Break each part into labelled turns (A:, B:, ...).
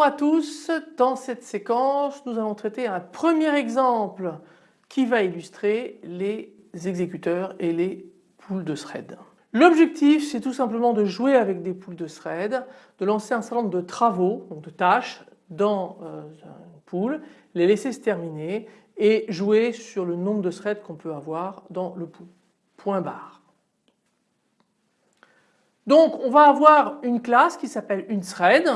A: Bonjour à tous, dans cette séquence nous allons traiter un premier exemple qui va illustrer les exécuteurs et les poules de thread. L'objectif c'est tout simplement de jouer avec des poules de thread, de lancer un certain nombre de travaux, donc de tâches dans euh, une pool, les laisser se terminer et jouer sur le nombre de threads qu'on peut avoir dans le pool. Point barre. Donc on va avoir une classe qui s'appelle une thread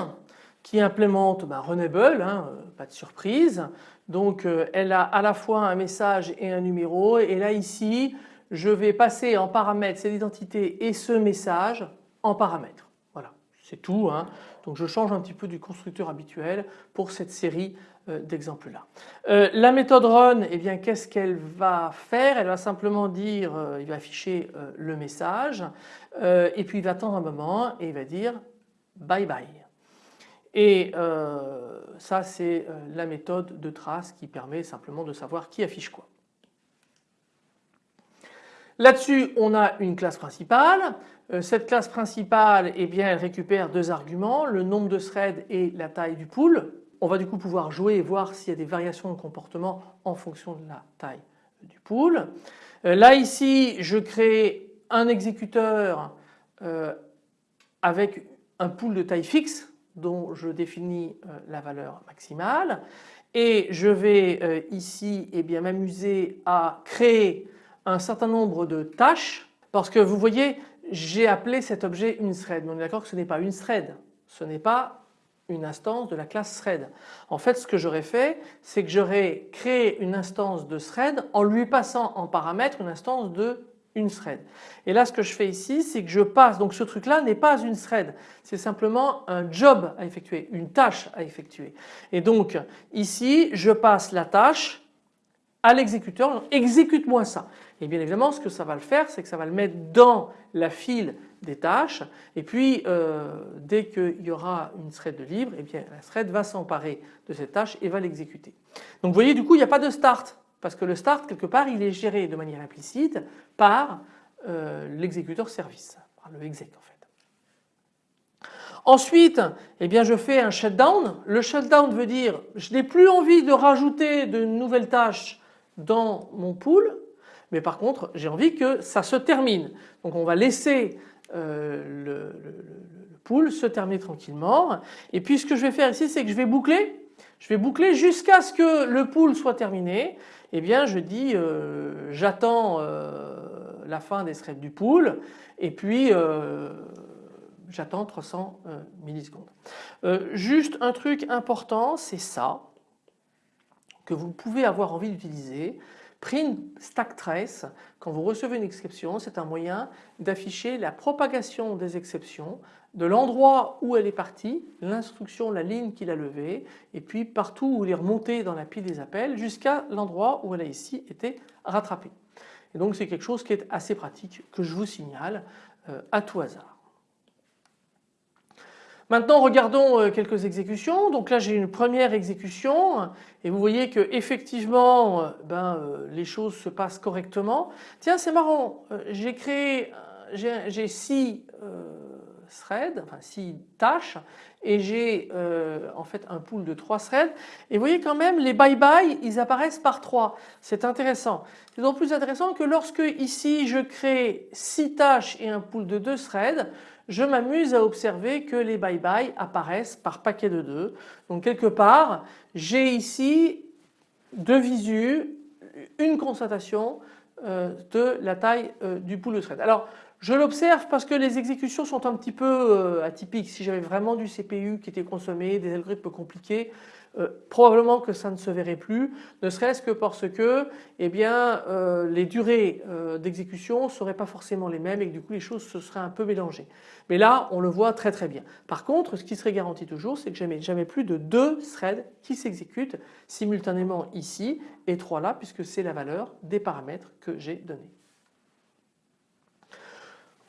A: qui implémente ben, Renable, hein, euh, pas de surprise. Donc euh, elle a à la fois un message et un numéro et là ici je vais passer en paramètre cette identité et ce message en paramètres. Voilà, c'est tout. Hein. Donc je change un petit peu du constructeur habituel pour cette série euh, d'exemples là. la méthode run, eh bien qu'est-ce qu'elle va faire? Elle va simplement dire, il va afficher le message et puis il va attendre un moment et il va dire bye bye. Et euh, ça c'est euh, la méthode de trace qui permet simplement de savoir qui affiche quoi. Là-dessus on a une classe principale. Euh, cette classe principale eh bien, elle récupère deux arguments, le nombre de threads et la taille du pool. On va du coup pouvoir jouer et voir s'il y a des variations de comportement en fonction de la taille du pool. Là ici je crée un exécuteur avec un pool de taille fixe dont je définis euh, la valeur maximale. Et je vais euh, ici eh bien m'amuser à créer un certain nombre de tâches parce que vous voyez j'ai appelé cet objet une thread. Mais on est d'accord que ce n'est pas une thread, ce n'est pas une instance de la classe thread. En fait ce que j'aurais fait c'est que j'aurais créé une instance de thread en lui passant en paramètre une instance de une thread. Et là ce que je fais ici c'est que je passe, donc ce truc là n'est pas une thread, c'est simplement un job à effectuer, une tâche à effectuer. Et donc ici je passe la tâche à l'exécuteur, exécute-moi ça. Et bien évidemment ce que ça va le faire c'est que ça va le mettre dans la file des tâches et puis euh, dès qu'il y aura une thread de libre, et bien la thread va s'emparer de cette tâche et va l'exécuter. Donc vous voyez du coup il n'y a pas de start parce que le start quelque part il est géré de manière implicite par euh, l'exécuteur service, par le exec en fait. Ensuite, eh bien je fais un shutdown. Le shutdown veut dire je n'ai plus envie de rajouter de nouvelles tâches dans mon pool, mais par contre j'ai envie que ça se termine. Donc on va laisser euh, le, le pool se terminer tranquillement. Et puis ce que je vais faire ici c'est que je vais boucler je vais boucler jusqu'à ce que le pool soit terminé. Eh bien je dis euh, j'attends euh, la fin des threads du pool et puis euh, j'attends 300 millisecondes. juste un truc important c'est ça que vous pouvez avoir envie d'utiliser. Print stack trace, quand vous recevez une exception, c'est un moyen d'afficher la propagation des exceptions de l'endroit où elle est partie, l'instruction, la ligne qu'il a levée et puis partout où il est dans la pile des appels jusqu'à l'endroit où elle a ici été rattrapée. Et donc c'est quelque chose qui est assez pratique que je vous signale euh, à tout hasard. Maintenant regardons euh, quelques exécutions. Donc là j'ai une première exécution et vous voyez que effectivement euh, ben, les choses se passent correctement. Tiens c'est marrant, j'ai créé, j'ai six threads, enfin six tâches et j'ai en fait un pool de trois threads et vous voyez quand même les bye bye ils apparaissent par trois. C'est intéressant. C'est d'autant plus intéressant que lorsque ici je crée six tâches et un pool de deux threads je m'amuse à observer que les bye bye apparaissent par paquet de deux. Donc quelque part j'ai ici deux visus, une constatation euh, de la taille euh, du pool de thread. Alors je l'observe parce que les exécutions sont un petit peu euh, atypiques. Si j'avais vraiment du CPU qui était consommé, des algorithmes compliqués, euh, probablement que ça ne se verrait plus, ne serait-ce que parce que eh euh, les durées d'exécution ne seraient pas forcément les mêmes et que du coup les choses se seraient un peu mélangées. Mais là on le voit très très bien. Par contre ce qui serait garanti toujours c'est que jamais, jamais plus de deux threads qui s'exécutent simultanément ici et trois là puisque c'est la valeur des paramètres que j'ai donnés.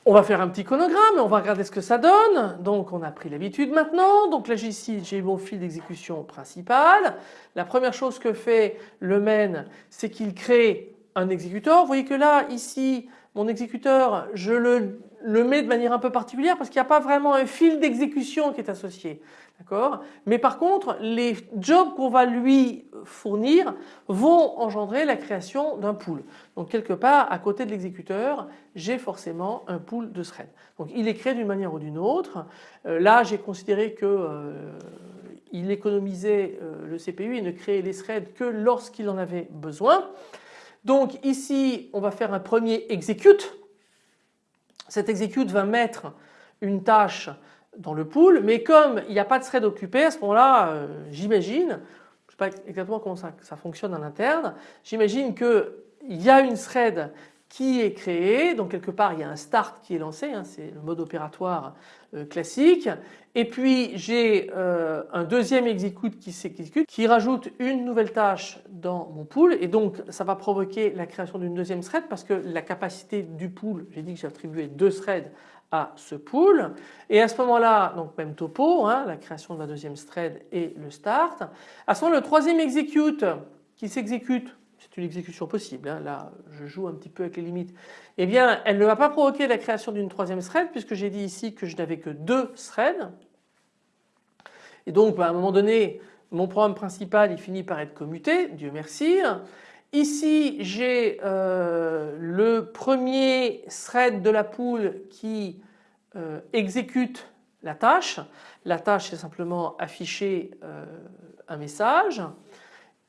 A: On va faire un petit chronogramme, on va regarder ce que ça donne. Donc on a pris l'habitude maintenant. Donc là ici j'ai mon fil d'exécution principal. La première chose que fait le main c'est qu'il crée un exécuteur. Vous voyez que là ici mon exécuteur je le mets de manière un peu particulière parce qu'il n'y a pas vraiment un fil d'exécution qui est associé. Mais par contre, les jobs qu'on va lui fournir vont engendrer la création d'un pool. Donc quelque part, à côté de l'exécuteur, j'ai forcément un pool de threads. Donc il est créé d'une manière ou d'une autre. Euh, là, j'ai considéré que euh, il économisait euh, le CPU et ne créait les threads que lorsqu'il en avait besoin. Donc ici, on va faire un premier execute. Cet execute va mettre une tâche dans le pool, mais comme il n'y a pas de thread occupé, à ce moment-là, euh, j'imagine, je ne sais pas exactement comment ça, fonctionne en interne, j'imagine qu'il y a une thread qui est créée, donc quelque part il y a un start qui est lancé, hein, c'est le mode opératoire euh, classique, et puis j'ai euh, un deuxième execute qui s'exécute, qui rajoute une nouvelle tâche dans mon pool, et donc ça va provoquer la création d'une deuxième thread parce que la capacité du pool, j'ai dit que j'ai attribué deux threads ce pool. Et à ce moment-là donc même topo hein, la création de la deuxième thread et le start. À ce moment le troisième execute qui s'exécute c'est une exécution possible hein, là je joue un petit peu avec les limites eh bien elle ne va pas provoquer la création d'une troisième thread puisque j'ai dit ici que je n'avais que deux threads. Et donc bah, à un moment donné mon programme principal il finit par être commuté Dieu merci. Ici j'ai euh, le premier thread de la poule qui euh, exécute la tâche. La tâche c'est simplement afficher euh, un message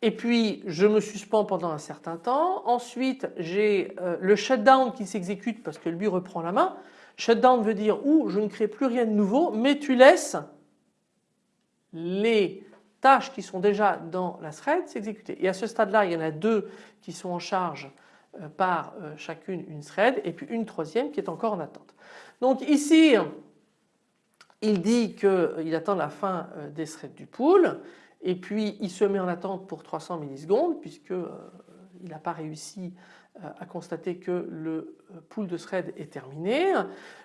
A: et puis je me suspends pendant un certain temps. Ensuite j'ai le shutdown qui s'exécute parce que lui reprend la main. Shutdown veut dire où je ne crée plus rien de nouveau mais tu laisses les tâches qui sont déjà dans la thread s'exécuter. Et à ce stade-là, il y en a deux qui sont en charge euh, par euh, chacune une thread et puis une troisième qui est encore en attente. Donc ici, il dit qu'il euh, attend la fin des threads du pool et puis il se met en attente pour 300 millisecondes puisqu'il n'a pas réussi à constater que le pool de thread est terminé.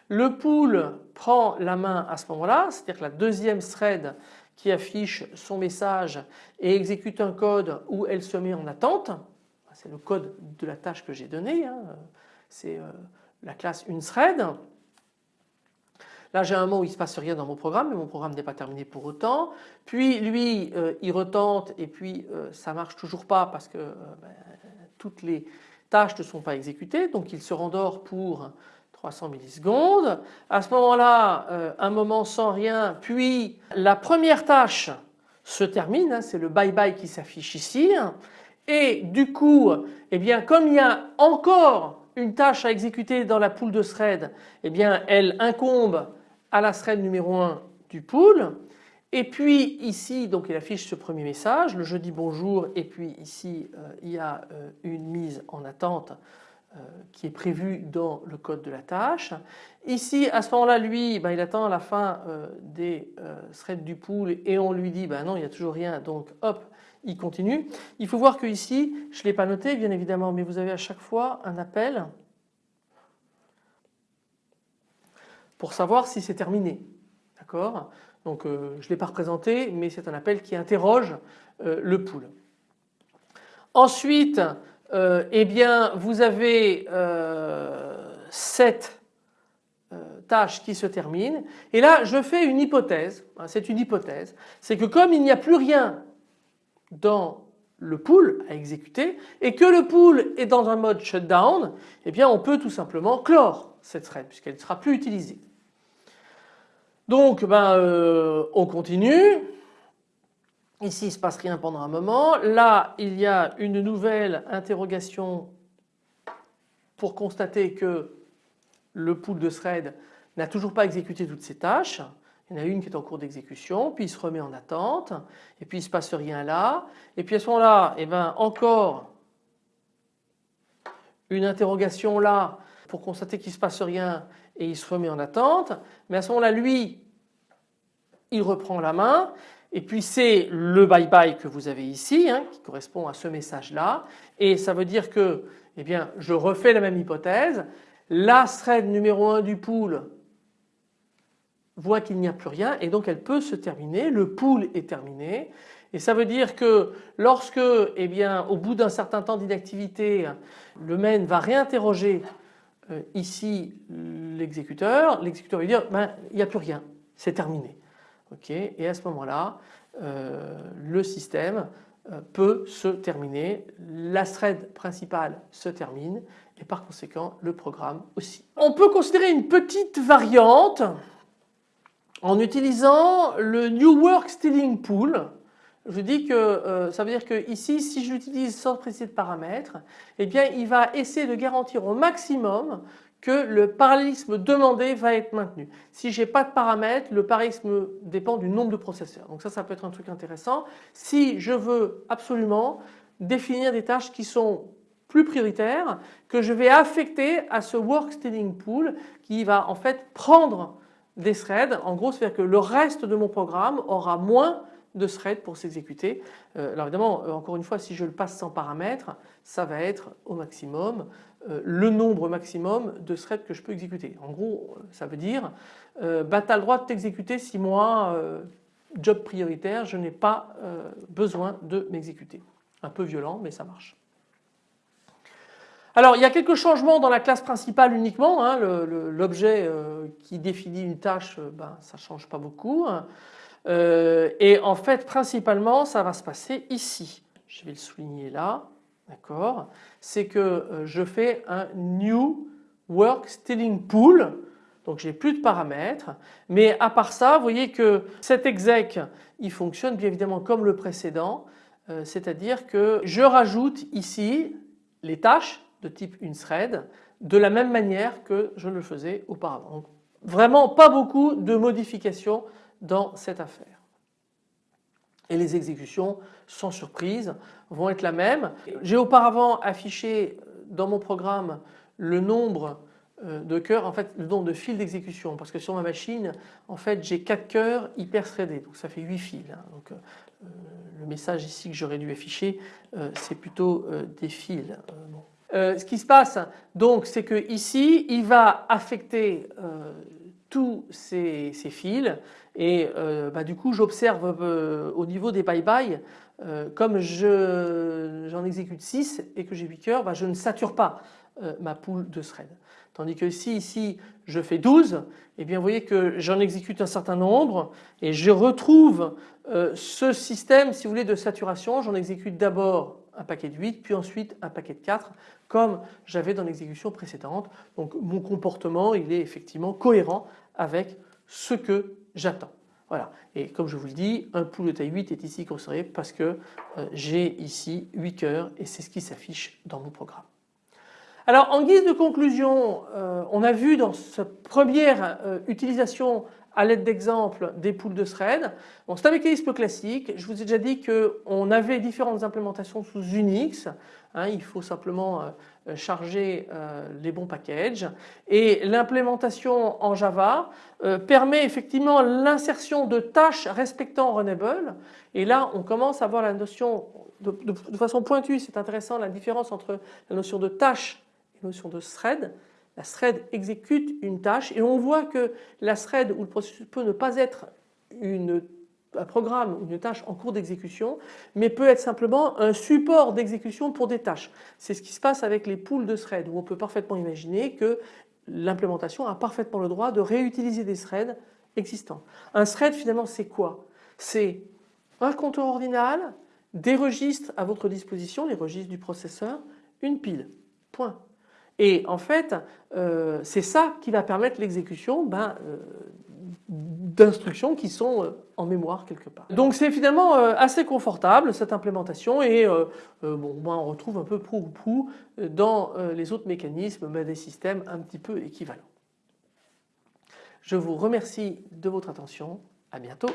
A: Le pool prend la main à ce moment-là, c'est-à-dire que la deuxième thread qui affiche son message et exécute un code où elle se met en attente. C'est le code de la tâche que j'ai donné. Hein. C'est euh, la classe uneThread. Là j'ai un mot où il ne se passe rien dans mon programme mais mon programme n'est pas terminé pour autant. Puis lui euh, il retente et puis ça euh, ça marche toujours pas parce que ben, toutes les tâches ne sont pas exécutées donc il se rendort pour 300 millisecondes. À ce moment-là, euh, un moment sans rien, puis la première tâche se termine, hein, c'est le bye bye qui s'affiche ici. Et du coup, eh bien, comme il y a encore une tâche à exécuter dans la pool de thread, eh bien, elle incombe à la thread numéro 1 du pool. Et puis ici, donc il affiche ce premier message, le jeudi bonjour, et puis ici euh, il y a euh, une mise en attente euh, qui est prévu dans le code de la tâche. Ici à ce moment-là lui ben, il attend la fin des threads du pool et on lui dit ben non il n'y a toujours rien donc hop il continue. Il faut voir que ici je ne l'ai pas noté bien évidemment mais vous avez à chaque fois un appel pour savoir si c'est terminé. D'accord? Donc je ne l'ai pas représenté mais c'est un appel qui interroge le pool. Ensuite euh, eh bien vous avez euh, cette euh, tâche qui se termine et là je fais une hypothèse, hein, c'est une hypothèse, c'est que comme il n'y a plus rien dans le pool à exécuter et que le pool est dans un mode shutdown, eh bien on peut tout simplement clore cette thread puisqu'elle ne sera plus utilisée. Donc ben, on continue, Ici, il ne se passe rien pendant un moment. Là, il y a une nouvelle interrogation pour constater que le pool de thread n'a toujours pas exécuté toutes ses tâches. Il y en a une qui est en cours d'exécution, puis il se remet en attente, et puis il ne se passe rien là. Et puis à ce moment-là, eh ben, encore une interrogation là pour constater qu'il ne se passe rien et il se remet en attente. Mais à ce moment-là, lui, il reprend la main et puis c'est le bye bye que vous avez ici hein, qui correspond à ce message là et ça veut dire que eh bien, je refais la même hypothèse. La thread numéro 1 du pool voit qu'il n'y a plus rien et donc elle peut se terminer, le pool est terminé et ça veut dire que lorsque eh bien, au bout d'un certain temps d'inactivité le main va réinterroger ici l'exécuteur, l'exécuteur va dire ben, il n'y a plus rien, c'est terminé. et à ce moment-là euh, le système euh, peut se terminer, la thread principale se termine et par conséquent le programme aussi. On peut considérer une petite variante en utilisant le New Work Stealing Pool. Je dis que euh, ça veut dire que ici si je l'utilise sans préciser de paramètres, eh bien il va essayer de garantir au maximum que le parallélisme demandé va être maintenu. Si j'ai pas de paramètres, le parallélisme dépend du nombre de processeurs. Donc ça, ça peut être un truc intéressant. Si je veux absolument définir des tâches qui sont plus prioritaires, que je vais affecter à ce work stealing pool qui va en fait prendre des threads. En gros, c'est-à-dire que le reste de mon programme aura moins de threads pour s'exécuter. Euh, alors évidemment, euh, encore une fois, si je le passe sans paramètres, ça va être au maximum euh, le nombre maximum de threads que je peux exécuter. En gros, ça veut dire, bah, tu as le droit de t'exécuter si moi, job prioritaire, je n'ai pas besoin de m'exécuter. Un peu violent, mais ça marche. Alors il y a quelques changements dans la classe principale uniquement, hein, l'objet qui définit une tâche, ben, ça ne change pas beaucoup. Hein. Euh, et en fait principalement ça va se passer ici. Je vais le souligner là, d'accord? C'est que euh, je fais un new work stealing pool donc j'ai plus de paramètres mais à part ça vous voyez que cet exec il fonctionne bien évidemment comme le précédent euh, c'est-à-dire que je rajoute ici les tâches de type une thread de la même manière que je le faisais auparavant. vraiment pas beaucoup de modifications dans cette affaire. Et les exécutions, sans surprise, vont être la même. J'ai auparavant affiché dans mon programme le nombre euh, de cœurs, en fait le nombre de fils d'exécution parce que sur ma machine en fait j'ai 4 cœurs hyper threadés donc ça fait 8 fils. Hein. donc, euh, le message ici que j'aurais dû afficher euh, c'est plutôt des fils. ce qui se passe donc c'est que ici il va affecter tous ces, fils et euh, bah, du coup j'observe euh, au niveau des bye-bye euh, comme j'en exécute 6 et que j'ai 8 cœurs bah, je ne sature pas ma poule de thread. Tandis que si ici je fais 12 et eh bien vous voyez que j'en exécute un certain nombre et je retrouve ce système si vous voulez de saturation j'en exécute d'abord un paquet de 8 puis ensuite un paquet de 4 comme j'avais dans l'exécution précédente. Donc mon comportement il est effectivement cohérent avec ce que j'attends. Voilà. Et comme je vous le dis, un pool de taille 8 est ici considéré parce que euh, j'ai ici 8 cœurs et c'est ce qui s'affiche dans mon programme. Alors en guise de conclusion, euh, on a vu dans cette première euh, utilisation à l'aide d'exemples des poules de thread. Bon, c'est un mécanisme classique. Je vous ai déjà dit qu'on avait différentes implémentations sous Unix. Hein, il faut simplement euh, charger euh, les bons packages. Et l'implémentation en Java euh, permet effectivement l'insertion de tâches respectant Runnable. Et là, on commence à voir la notion de, de façon pointue, c'est intéressant la différence entre la notion de tâche et la notion de thread. La thread exécute une tâche et on voit que la thread ou le processus peut ne pas être un programme ou une tâche en cours d'exécution mais peut être simplement un support d'exécution pour des tâches. C'est ce qui se passe avec les pools de threads où on peut parfaitement imaginer que l'implémentation a parfaitement le droit de réutiliser des threads existants. Un thread finalement c'est quoi? C'est un compteur ordinal, des registres à votre disposition, les registres du processeur, une pile. Point. Et en fait, euh, c'est ça qui va permettre l'exécution ben, euh, d'instructions qui sont euh, en mémoire quelque part. Donc c'est finalement assez confortable cette implémentation et bon, on retrouve un peu prou ou prou dans les autres mécanismes ben, des systèmes un petit peu équivalents. Je vous remercie de votre attention. À bientôt.